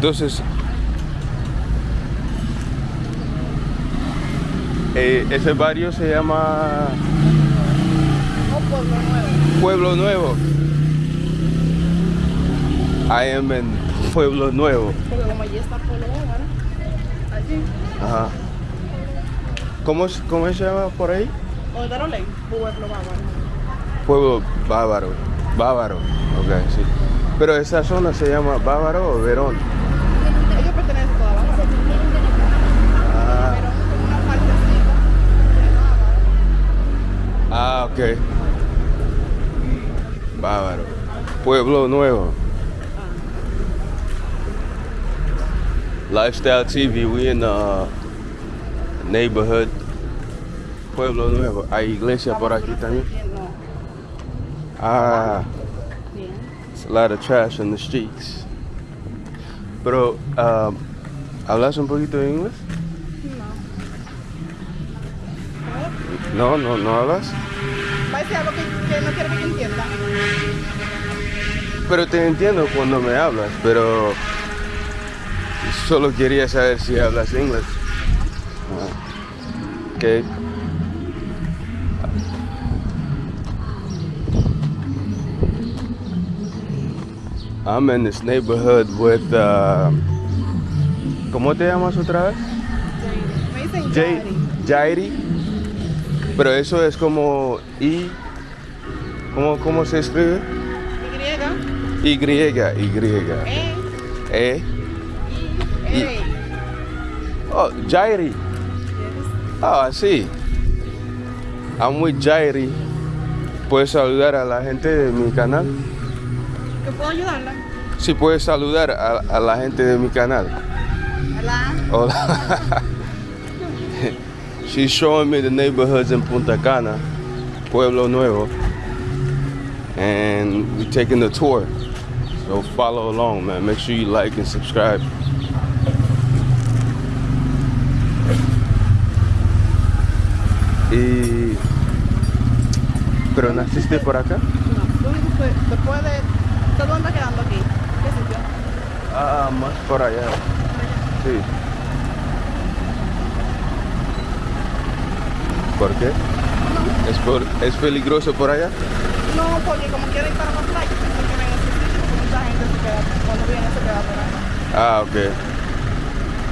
Entonces, eh, ese barrio se llama Pueblo Nuevo. I am en Pueblo Nuevo. Porque como allí está Pueblo Nuevo, ¿no? Allí. Ajá. ¿Cómo, ¿Cómo se llama por ahí? Pueblo Bávaro. Pueblo Bávaro. Bávaro. Ok, sí. Pero esa zona se llama Bávaro o Verón. Ah ok. Bávaro. Pueblo Nuevo. Lifestyle TV, we in the neighborhood. Pueblo Nuevo. Hay iglesia por aquí también. Ah, it's a lot of trash in the streets. Pero, um, ¿hablas un poquito de inglés? No. No, no, hablas. Va a decir algo que, que no quiero que yo entienda. Pero te entiendo cuando me hablas, pero solo quería saber si hablas inglés. Ah, Ok. I'm in this neighborhood with, uh, ¿cómo te llamas otra vez? Me dicen Jai- Yari. Jairi. Pero eso es como I, ¿cómo, cómo se escribe? Y. Y, Y. E. E. I. Oh, Jairi. Oh, así. I'm with Jairi. ¿Puedes saludar a la gente de mi canal? ¿Que puedo ayudarla? Sí, puedes saludar a, a la gente de mi canal. Hola. Hola. She's showing me the neighborhoods in Punta Cana, Pueblo Nuevo. And we're taking the tour. So follow along, man. Make sure you like and subscribe. Y... ¿Pero naciste por acá? No. Lo único que después de. ¿Usted dónde quedando aquí? ¿Qué sitio? Ah, más por allá. Sí. ¿Por qué? ¿Es, por, ¿Es peligroso por allá? No, porque como quiera ir para la playa, pienso que en ese sitio, porque mucha gente se queda, cuando viene se queda por ahí. Ah, ok.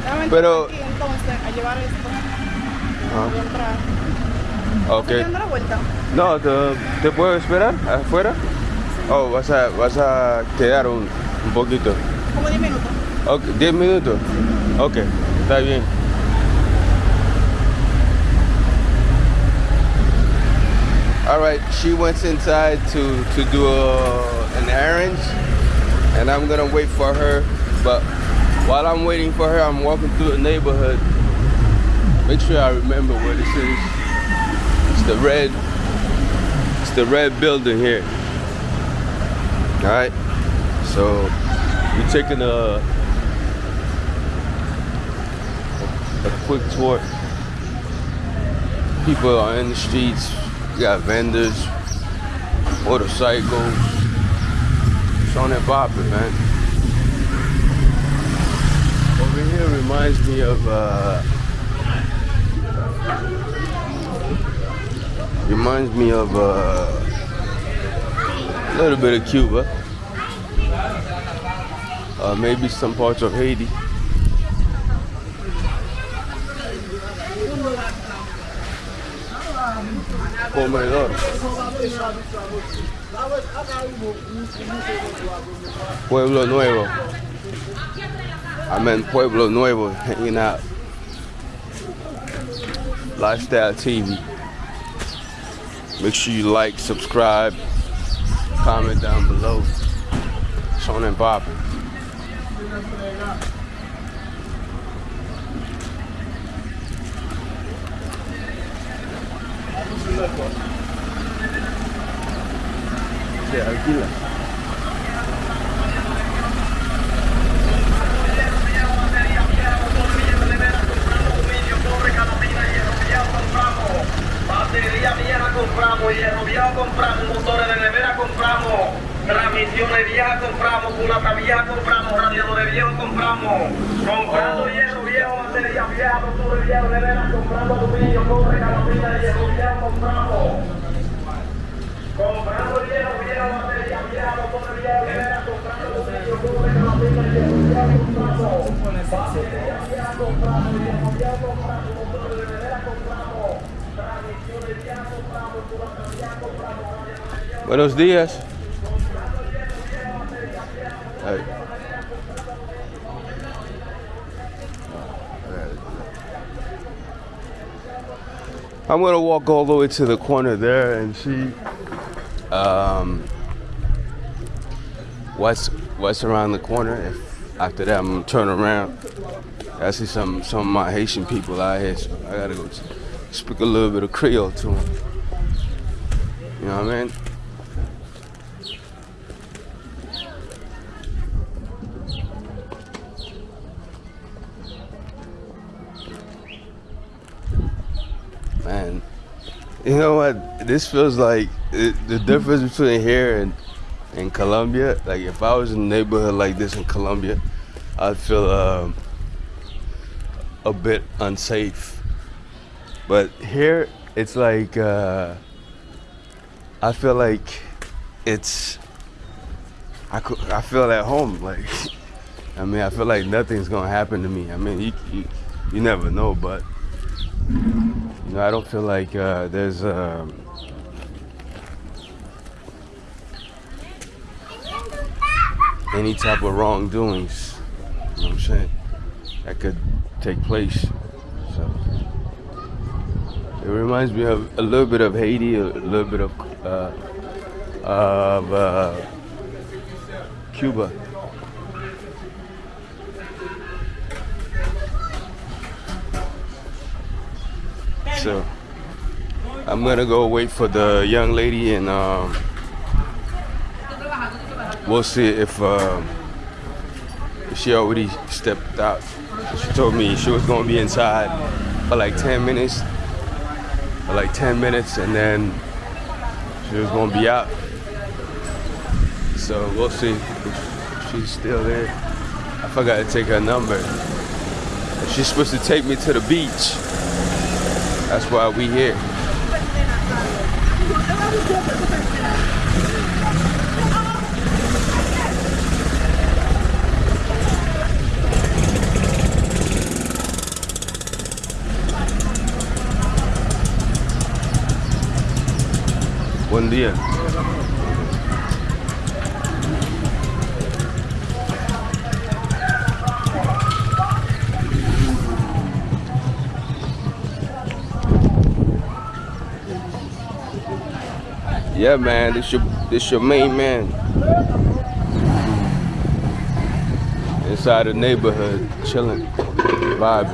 Entrar Pero- aquí entonces a llevar esto. Voy a entrar. Ok. ¿Estoy dando la vuelta? No, ¿te, te puedo esperar afuera? Oh, vas a, vas a quedar un, un poquito. Como 10 minutos. Ok, 10 minutos. Ok, está bien. All right, she went inside to, to do a, an errand, and I'm gonna wait for her. But while I'm waiting for her, I'm walking through the neighborhood. Make sure I remember where this is. It's the red, it's the red building here. All right, so we're taking a a quick tour. People are in the streets. Got vendors, motorcycles. It's on and popping, man. Over here reminds me of uh, reminds me of uh, a little bit of Cuba. Uh, maybe some parts of Haiti. Comedor. Pueblo Nuevo. I'm in Pueblo Nuevo hanging out. Lifestyle TV. Make sure you like, subscribe, comment down below. Sean and popping. Compramos, hierro viejo compramos, motores de nevera compramos, transmisiones viejas compramos, culata vieja compramos, radiadores viejos compramos. Comprando hierro viejo, batería vieja, motor viejo, nevera, comprando aluminio, cobre, gasolina, hierro viejo, compramos. Comprando hierro viejo, Buenos días. Hey. I'm gonna walk all the way to the corner there and see um, what's what's around the corner. If after that I'm gonna turn around. I see some some of my Haitian people out here. So I gotta go speak a little bit of Creole to them. You know what I mean? Man, you know what? This feels like it, the difference between here and in Colombia. Like if I was in a neighborhood like this in Colombia, I'd feel um, a bit unsafe. But here, it's like uh, I feel like it's I could, I feel at home. Like I mean, I feel like nothing's gonna happen to me. I mean, you you, you never know, but know, I don't feel like uh, there's um, any type of wrongdoings. You know what I'm saying? That could take place. So it reminds me of a little bit of Haiti, a little bit of uh, of uh, Cuba. So I'm gonna go wait for the young lady and um, we'll see if, um, if she already stepped out. She told me she was gonna be inside for like 10 minutes, for like 10 minutes, and then she was gonna be out. So we'll see if she's still there. I forgot to take her number. She's supposed to take me to the beach. That's why we here. Buen día. Yeah, man, this your this your main man. Inside the neighborhood, chilling, vibe.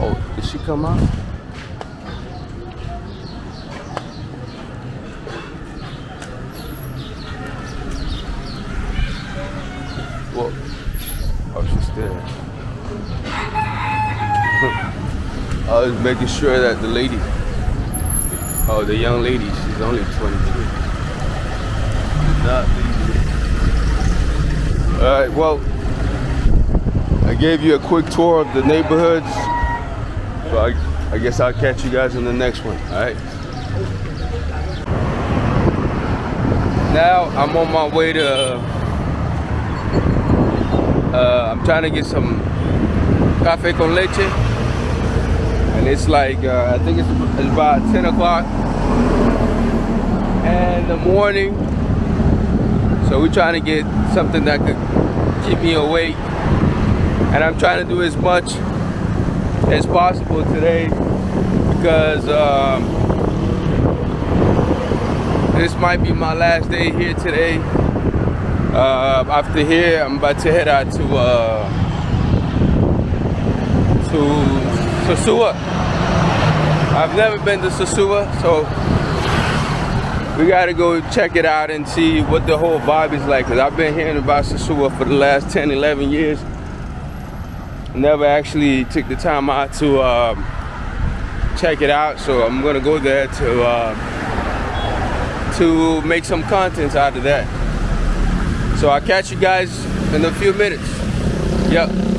Oh, did she come out? Well, oh, she's there. I was making sure that the lady, oh, the young lady, she's only 22. Not leaving. All right, well, I gave you a quick tour of the neighborhoods. So I, I guess I'll catch you guys in the next one, all right? Now I'm on my way to uh, I'm trying to get some cafe con leche, and it's like uh, I think it's, it's about 10 o'clock in the morning. So we're trying to get something that could keep me awake, and I'm trying to do as much as possible today because um, this might be my last day here today. Uh, after here, I'm about to head out to uh, to Sosua. I've never been to Sosua, so we gotta go check it out and see what the whole vibe is like. Cause I've been hearing about Sosua for the last 10, 11 years. Never actually took the time out to um, check it out. So I'm gonna go there to uh, to make some content out of that. So I'll catch you guys in a few minutes. Yep.